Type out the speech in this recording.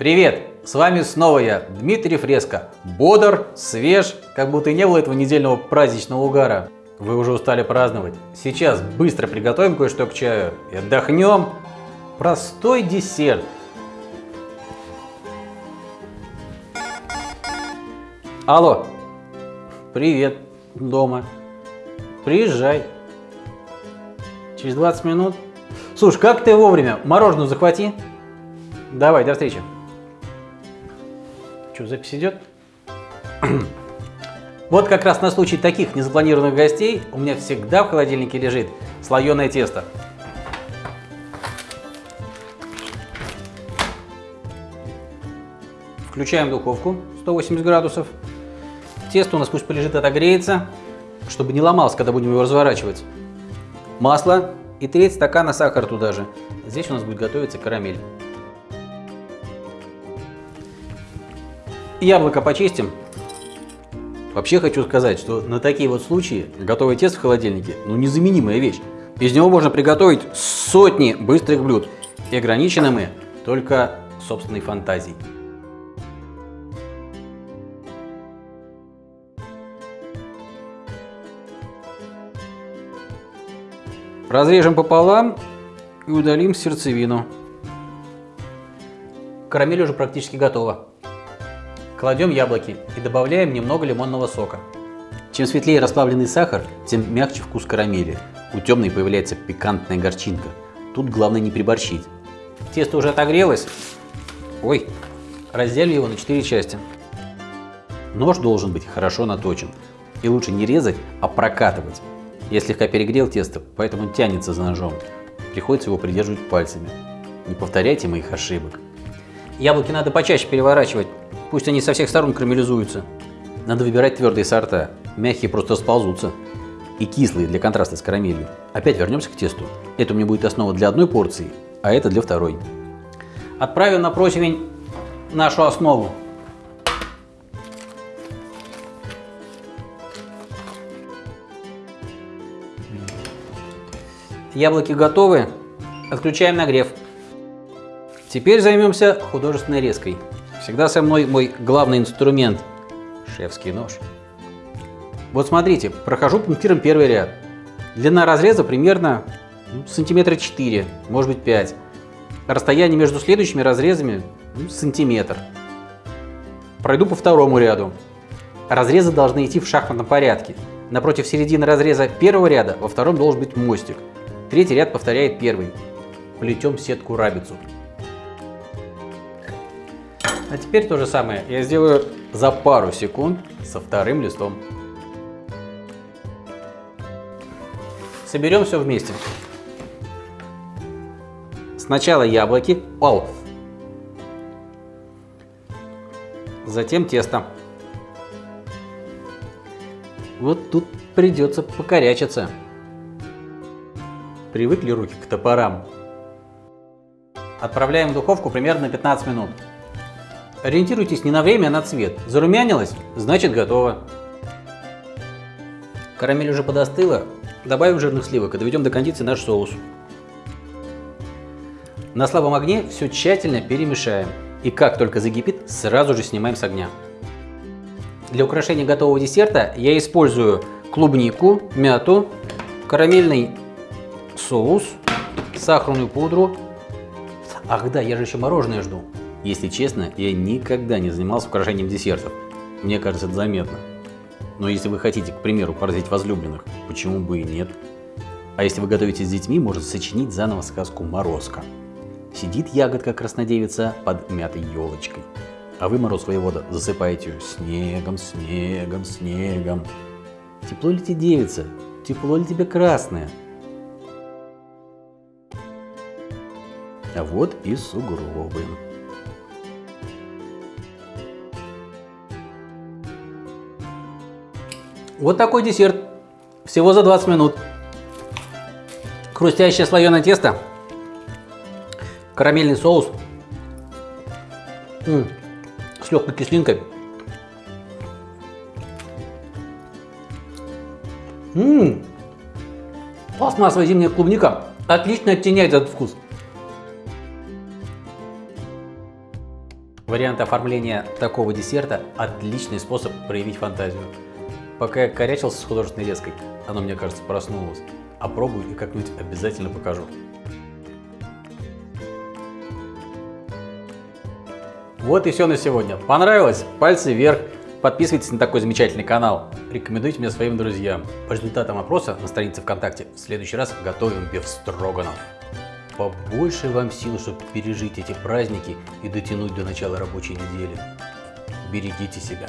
Привет! С вами снова я, Дмитрий Фреско. Бодр, свеж, как будто и не было этого недельного праздничного угара. Вы уже устали праздновать. Сейчас быстро приготовим кое-что к чаю и отдохнем. Простой десерт. Алло. Привет. Дома. Приезжай. Через 20 минут. Слушай, как ты вовремя? Мороженое захвати. Давай, до встречи. Что, запись идет? Вот как раз на случай таких незапланированных гостей у меня всегда в холодильнике лежит слоеное тесто. Включаем духовку 180 градусов. Тесто у нас пусть полежит, отогреется, чтобы не ломалось, когда будем его разворачивать. Масло и треть стакана сахара туда же. Здесь у нас будет готовиться карамель. Яблоко почистим. Вообще хочу сказать, что на такие вот случаи готовый тесто в холодильнике ну незаменимая вещь. Из него можно приготовить сотни быстрых блюд. И ограничены мы только собственной фантазией. Разрежем пополам и удалим сердцевину. Карамель уже практически готова. Кладем яблоки и добавляем немного лимонного сока. Чем светлее расплавленный сахар, тем мягче вкус карамели. У темной появляется пикантная горчинка. Тут главное не приборщить. Тесто уже отогрелось. Ой, разделим его на 4 части. Нож должен быть хорошо наточен. И лучше не резать, а прокатывать. Я слегка перегрел тесто, поэтому тянется за ножом. Приходится его придерживать пальцами. Не повторяйте моих ошибок. Яблоки надо почаще переворачивать, Пусть они со всех сторон карамелизуются. Надо выбирать твердые сорта. Мягкие просто сползутся. И кислые для контраста с карамелью. Опять вернемся к тесту. Это у меня будет основа для одной порции, а это для второй. Отправим на противень нашу основу. Яблоки готовы. Отключаем нагрев. Теперь займемся художественной резкой. Всегда со мной мой главный инструмент – шефский нож. Вот смотрите, прохожу пунктиром первый ряд. Длина разреза примерно ну, сантиметра 4, может быть 5. Расстояние между следующими разрезами ну, сантиметр. Пройду по второму ряду. Разрезы должны идти в шахматном порядке. Напротив середины разреза первого ряда во втором должен быть мостик. Третий ряд повторяет первый. Плетем сетку-рабицу. А теперь то же самое я сделаю за пару секунд со вторым листом. Соберем все вместе. Сначала яблоки, о, затем тесто. Вот тут придется покорячиться. Привыкли руки к топорам. Отправляем в духовку примерно на 15 минут. Ориентируйтесь не на время, а на цвет. Зарумянилось, значит готово. Карамель уже подостыла. Добавим жирных сливок и доведем до кондиции наш соус. На слабом огне все тщательно перемешаем. И как только закипит, сразу же снимаем с огня. Для украшения готового десерта я использую клубнику, мяту, карамельный соус, сахарную пудру. Ах да, я же еще мороженое жду. Если честно, я никогда не занимался украшением десертов. Мне кажется, это заметно. Но если вы хотите, к примеру, поразить возлюбленных, почему бы и нет? А если вы готовите с детьми, можно сочинить заново сказку «Морозко». Сидит ягодка краснодевица под мятой елочкой. А вы, мороз воевода, засыпаете ее снегом, снегом, снегом. Тепло ли тебе девица? Тепло ли тебе красное? А вот и сугробы. Вот такой десерт. Всего за 20 минут. Хрустящее слоеное тесто. Карамельный соус. М -м, с легкой кислинкой. Ммм, пластмассовая зимняя клубника отлично оттеняет этот вкус. Вариант оформления такого десерта – отличный способ проявить фантазию. Пока я корячился с художественной леской, оно, мне кажется, проснулось. Опробую и как-нибудь обязательно покажу. Вот и все на сегодня. Понравилось? Пальцы вверх. Подписывайтесь на такой замечательный канал. Рекомендуйте меня своим друзьям. По результатам опроса на странице ВКонтакте в следующий раз готовим бефстроганов. Побольше вам сил, чтобы пережить эти праздники и дотянуть до начала рабочей недели. Берегите себя.